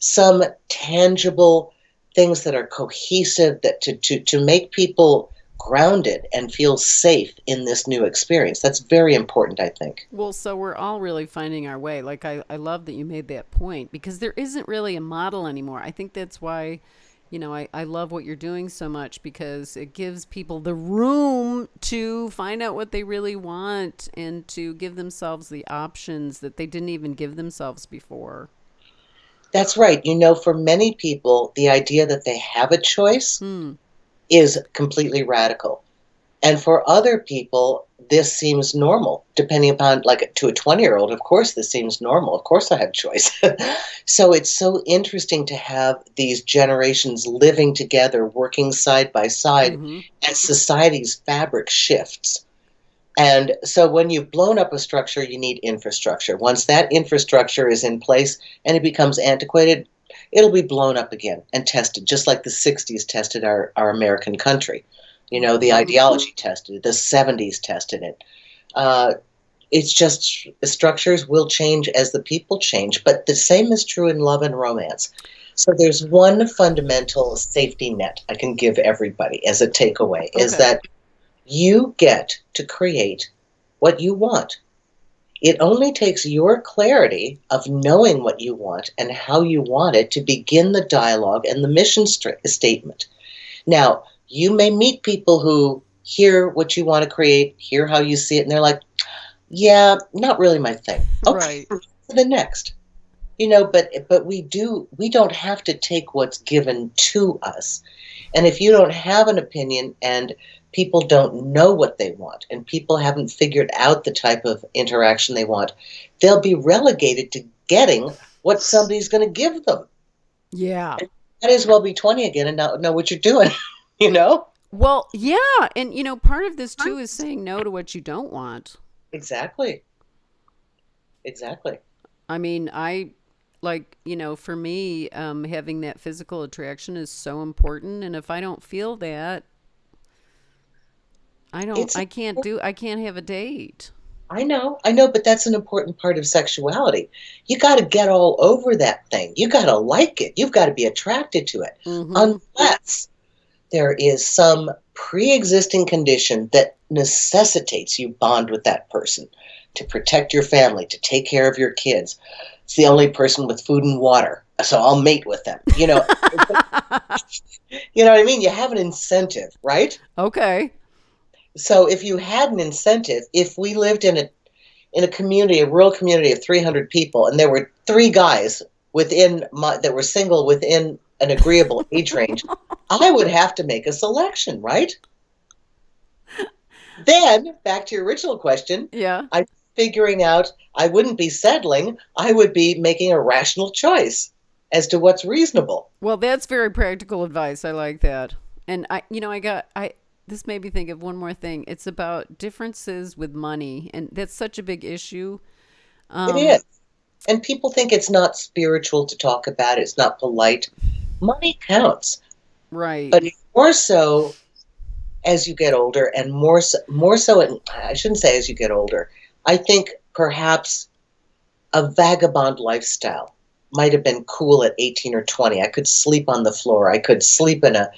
some tangible things that are cohesive that to, to, to make people grounded and feel safe in this new experience. That's very important, I think. Well, so we're all really finding our way. Like, I, I love that you made that point because there isn't really a model anymore. I think that's why, you know, I, I love what you're doing so much because it gives people the room to find out what they really want and to give themselves the options that they didn't even give themselves before. That's right. You know, for many people, the idea that they have a choice Hmm. Is completely radical. And for other people, this seems normal, depending upon, like to a 20 year old, of course, this seems normal. Of course, I have choice. [LAUGHS] so it's so interesting to have these generations living together, working side by side hmm as society's fabric shifts. And so when you've blown up a structure, you need infrastructure. Once that infrastructure is in place and it becomes antiquated, it'll be blown up again and tested, just like the 60s tested our, our American country. You know, the ideology tested it, the 70s tested it. Uh, it's just structures will change as the people change, but the same is true in love and romance. So there's one fundamental safety net I can give everybody as a takeaway is that you get to create what you want. It only takes your clarity of knowing what you want and how you want it to begin the dialogue and the mission st- statement. Now, you may meet people who hear what you want to create, hear how you see it, and they're like, yeah, not really my thing. Okay, Right. the next. You know, but but we do we don't have to take what's given to us. And if you don't have an opinion and people don't know what they want and people haven't figured out the type of interaction they want, they'll be relegated to getting what somebody's going to give them. Yeah. Might as well be 20 again and not know what you're doing, [LAUGHS] you know? Well, yeah. And, you know, part of this too is saying no to what you don't want. Exactly. Exactly. I mean, I like, you know, for me, um, having that physical attraction is so important. And if I don't feel that, I don't, It's I can't do, I can't have a date. I know, I know, but that's an important part of sexuality. You got to get all over that thing. You got to like it. You've got to be attracted to it. hmm Unless there is some pre existing condition that necessitates you bond with that person to protect your family, to take care of your kids. It's the only person with food and water. So I'll mate with them. You know, [LAUGHS] you know what I mean? You have an incentive, right? okay. So if you had an incentive, if we lived in a in a community, a rural community of 300 people, and there were three guys within my, that were single within an agreeable age range, [LAUGHS] I would have to make a selection, right? Then back to your original question, Yeah. I'm figuring out I wouldn't be settling, I would be making a rational choice. as to what's reasonable. Well, that's very practical advice. I like that. And I, you know, I got, I, this made me think of one more thing. It's about differences with money. And that's such a big issue. Um, it is. And people think it's not spiritual to talk about it, it's not polite. Money counts. Right. But more so as you get older, and more so, more so, I shouldn't say as you get older. I think perhaps a vagabond lifestyle might have been cool at 18 or 20. I could sleep on the floor. I could sleep in a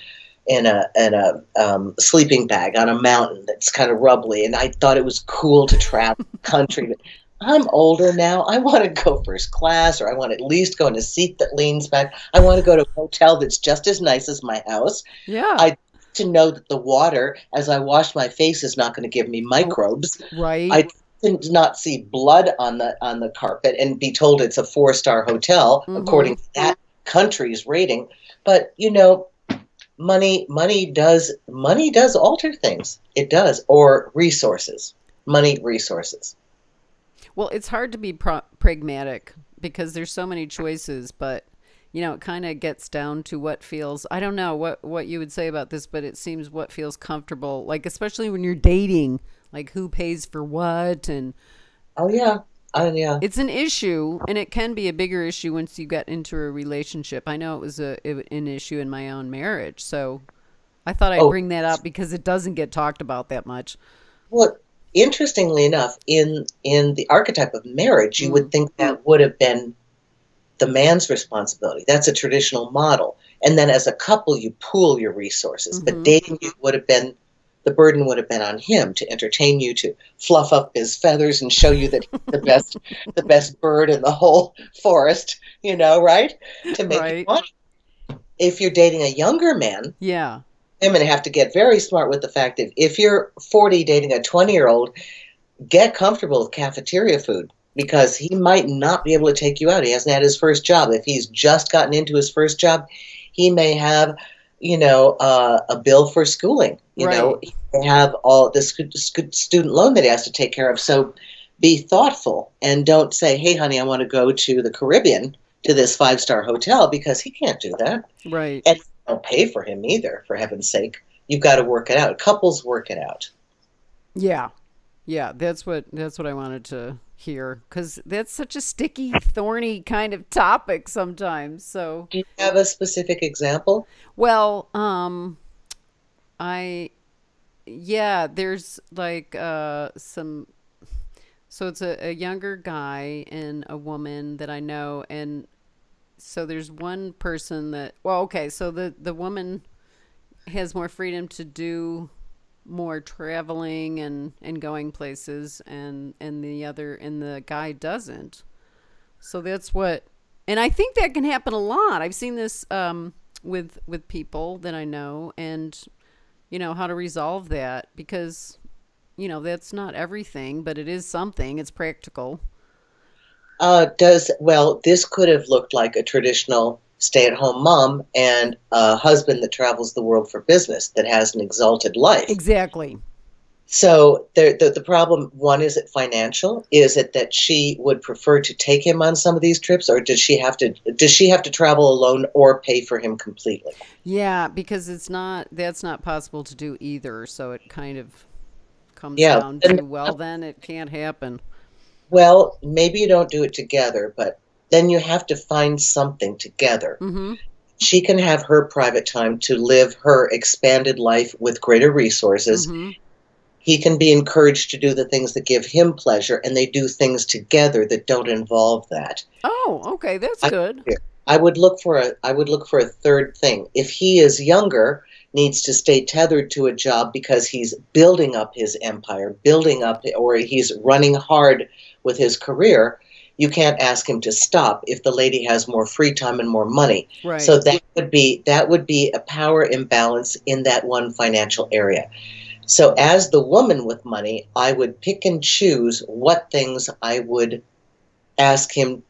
in a in a um, sleeping bag on a mountain that's kind of rubbly, and I thought it was cool to travel country. But I'm older now. I want to go first class, or I want at least go in a seat that leans back. I want to go to a hotel that's just as nice as my house. Yeah. I to know that the water, as I wash my face, is not going to give me microbes. right. I did not see blood on the on the carpet and be told it's a four star hotel Mhm. according to that country's rating. But you know, money money does money does alter things. It does, or resources, money resources. Well, it's hard to be pro- pragmatic because there's so many choices, but you know, it kind of gets down to what feels. I don't know what what you would say about this, but it seems what feels comfortable. Like especially when you're dating, like who pays for what, and Oh yeah, oh yeah. it's an issue, and it can be a bigger issue once you get into a relationship. I know it was a it, an issue in my own marriage, so I thought I'd Oh. bring that up because it doesn't get talked about that much. Well, interestingly enough, in in the archetype of marriage, you would think that would have been the man's responsibility. That's a traditional model. And then as a couple, you pool your resources. Mhm. But dating you would have been the burden would have been on him to entertain you, to fluff up his feathers and show you that he's the best [LAUGHS] the best bird in the whole forest, you know, right? To make you Right. If you're dating a younger man, Yeah, women have to get very smart with the fact that if you're 40 dating a 20 year old, get comfortable with cafeteria food because he might not be able to take you out. He hasn't had his first job. If he's just gotten into his first job, he may have, you know, uh, a bill for schooling. You know, Right. he may have all scu- student loan that he has to take care of. So be thoughtful and don't say, "Hey, honey, I want to go to the Caribbean to this five star hotel," because he can't do that right. and don't pay for him either for heaven's sake you've got to work it out couples work it out Yeah. Yeah, that's what that's what I wanted to hear cuz that's such a sticky, thorny kind of topic sometimes. So, do you have a specific example well, um I yeah, there's like uh some so it's a, a younger guy and a woman that I know and so there's one person that well, okay, so the the woman has more freedom to do more traveling and and going places and and the other and the guy doesn't. So that's what and i think that can happen a lot. I've seen this um with with people that i know and you know how to resolve that because you know that's not everything but it is something. It's practical. Uh, does well this could have looked like a traditional stay-at-home mom and a husband that travels the world for business that has an exalted life. Exactly. So the, the, the problem one is it financial? Is it that she would prefer to take him on some of these trips or does she have to does she have to travel alone or pay for him completely? Yeah because it's not that's not possible to do either so it kind of comes Yeah, down to well then it can't happen. Well, maybe you don't do it together, but then you have to find something together. mm-hmm She can have her private time to live her expanded life with greater resources. hmm He can be encouraged to do the things that give him pleasure, and they do things together that don't involve that. Oh, okay, that's I- good. I would look for a I would look for a third thing. If he is younger, needs to stay tethered to a job because he's building up his empire, building up or he's running hard with his career, you can't ask him to stop if the lady has more free time and more money. Right. So that would be that would be a power imbalance in that one financial area. So as the woman with money, I would pick and choose what things I would ask him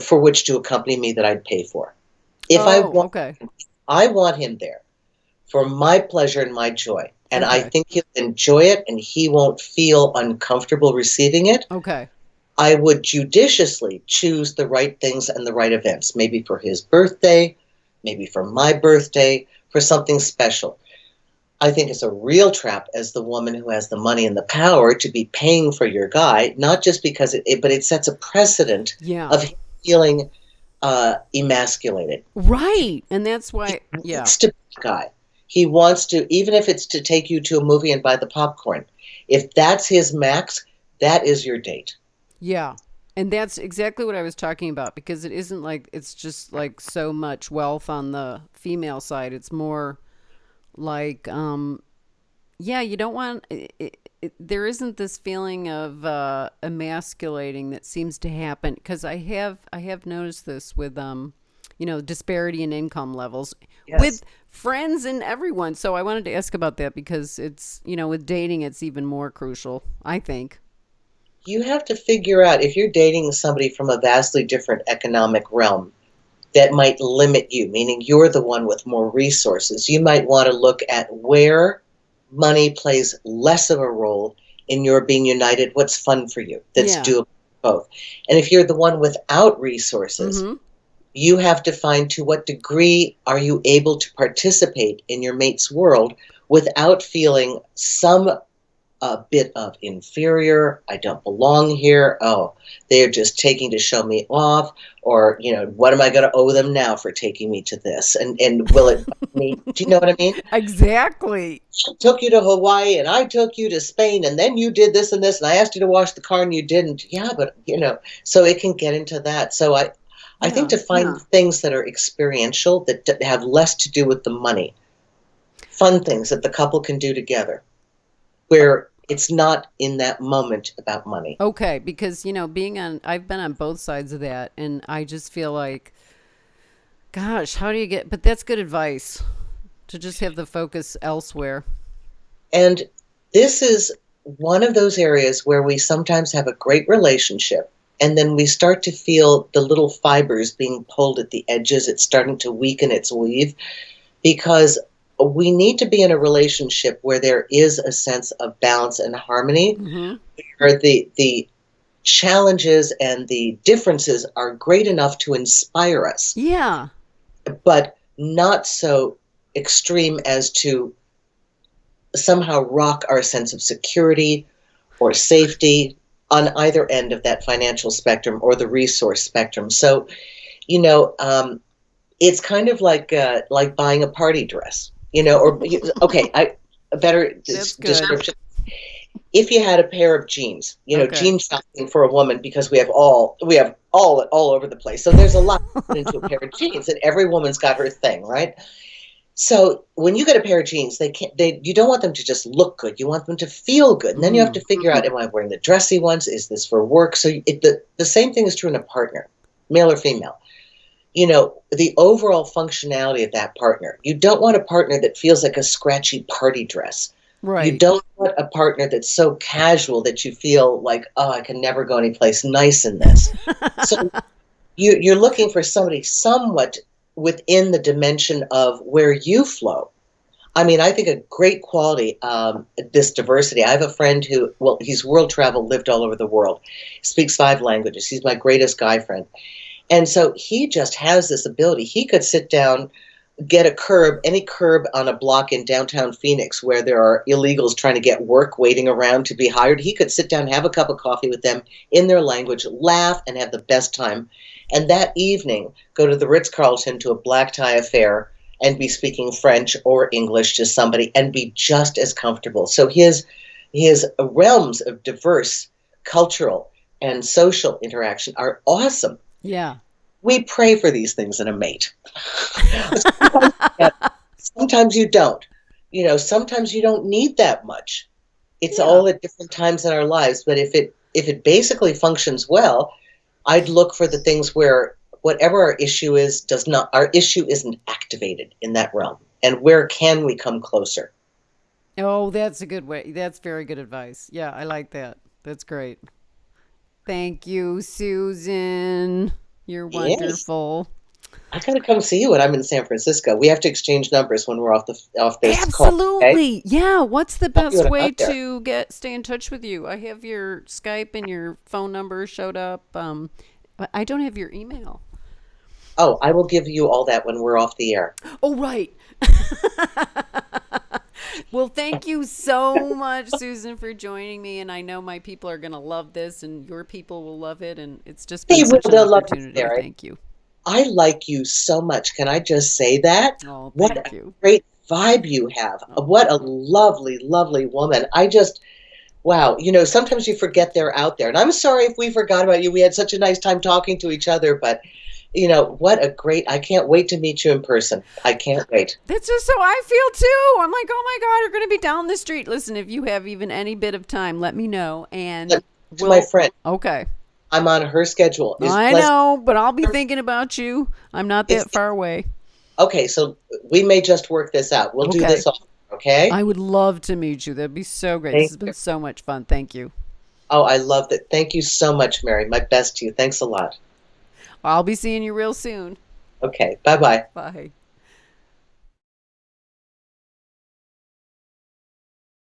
for which to accompany me that I'd pay for. If I oh, want okay. I want him there for my pleasure and my joy. And I think he'll enjoy it and he won't feel uncomfortable receiving it. Okay. I would judiciously choose the right things and the right events, maybe for his birthday, maybe for my birthday, for something special. I think it's a real trap as the woman who has the money and the power to be paying for your guy, not just because it, it but it sets a precedent Yeah. of feeling uh, emasculated. right. And that's why, yeah. It's to guy. He wants to, even if it's to take you to a movie and buy the popcorn. If that's his max, that is your date. Yeah. And that's exactly what I was talking about because it isn't like it's just like so much wealth on the female side. It's more like, um, yeah, you don't want, it, it, it, there isn't this feeling of uh, emasculating that seems to happen because I have, I have noticed this with, um, you know, disparity in income levels Yes. with friends and everyone. So I wanted to ask about that because it's, you know, with dating, it's even more crucial, I think. You have to figure out if you're dating somebody from a vastly different economic realm that might limit you, meaning you're the one with more resources. You might want to look at where money plays less of a role in your being united, what's fun for you, that's Yeah. doable both. And if you're the one without resources, Mhm. you have to find to what degree are you able to participate in your mate's world without feeling some a bit of inferior. I don't belong here. Oh they're just taking to show me off or you know what am i going to owe them now for taking me to this? And and will it [LAUGHS] me? Do you know what i mean? Exactly. I took you to hawaii and i took you to spain and then you did this and this and i asked you to wash the car and you didn't. Yeah but you know so it can get into that. So i I think to find yeah. things that are experiential that have less to do with the money, fun things that the couple can do together, where it's not in that moment about money. Okay, because you know, being on I've been on both sides of that and I just feel like gosh, how do you get but that's good advice to just have the focus elsewhere. And this is one of those areas where we sometimes have a great relationship and then we start to feel the little fibers being pulled at the edges. It's starting to weaken its weave because we need to be in a relationship where there is a sense of balance and harmony. Mhm. where the the challenges and the differences are great enough to inspire us, Yeah. but not so extreme as to somehow rock our sense of security or safety on either end of that financial spectrum or the resource spectrum. So, you know, um, it's kind of like uh, like buying a party dress, you know, or okay, I a better description. If you had a pair of jeans, you know, Okay. jean shopping for a woman because we have all we have all all over the place. So there's a lot into a pair of jeans, and every woman's got her thing, right? So when you get a pair of jeans, they can't. They you don't want them to just look good. You want them to feel good, and then you have to figure out: Am I wearing the dressy ones? Is this for work? So it, the the same thing is true in a partner, male or female. You know, the overall functionality of that partner. You don't want a partner that feels like a scratchy party dress. Right. You don't want a partner that's so casual that you feel like, oh, I can never go anyplace nice in this. so [LAUGHS] you, you're looking for somebody somewhat within the dimension of where you flow. I mean, I think a great quality, um, this diversity. I have a friend who, well, he's world travel, lived all over the world, speaks five languages. He's my greatest guy friend. And so he just has this ability. He could sit down, get a curb, any curb on a block in downtown Phoenix where there are illegals trying to get work waiting around to be hired. He could sit down, have a cup of coffee with them in their language, laugh, and have the best time. And that evening, go to the Ritz Carlton to a black tie affair and be speaking French or English to somebody and be just as comfortable. So his his realms of diverse cultural and social interaction are awesome yeah. we pray for these things in a mate. sometimes, sometimes you don't. You know, sometimes you don't need that much. It's Yeah. all at different times in our lives, but if it if it basically functions well, I'd look for the things where whatever our issue is does not our issue isn't activated in that realm. And where can we come closer? Oh, that's a good way. That's very good advice. Yeah, I like that. That's great. Thank you, Susan. You're Yes. wonderful. I gotta come see you when I'm in San Francisco. We have to exchange numbers when we're off the off this call. Absolutely. Okay? Yeah. What's the best way to get stay in touch with you? I have your Skype and your phone number showed up. Um, but I don't have your email. Oh, I will give you all that when we're off the air. Oh, right. [LAUGHS] well, thank you so much, Susan, for joining me. And I know my people are going to love this, and your people will love it. And it's just They been will. an They'll love it. Sarah. Thank you. I like you so much. Can I just say that? Oh, What thank a you. great vibe you have. Oh. What a lovely, lovely woman. I just, wow. You know, sometimes you forget they're out there. And I'm sorry if we forgot about you. We had such a nice time talking to each other, but, you know, what a great, I can't wait to meet you in person. I can't wait. That's just how I feel too. I'm like, oh my God, you're going to be down the street. Listen, if you have even any bit of time, let me know. And To we'll, my friend, okay. I'm on her schedule. Is I know, but I'll be thinking about you. I'm not that far away. Okay, so we may just work this out. We'll do this all. Okay. I would love to meet you. That'd be so great. Thank this has been so much fun. Thank you. oh, I love that. Thank you so much, Mary. My best to you. Thanks a lot. I'll be seeing you real soon. Okay. Bye bye. Bye.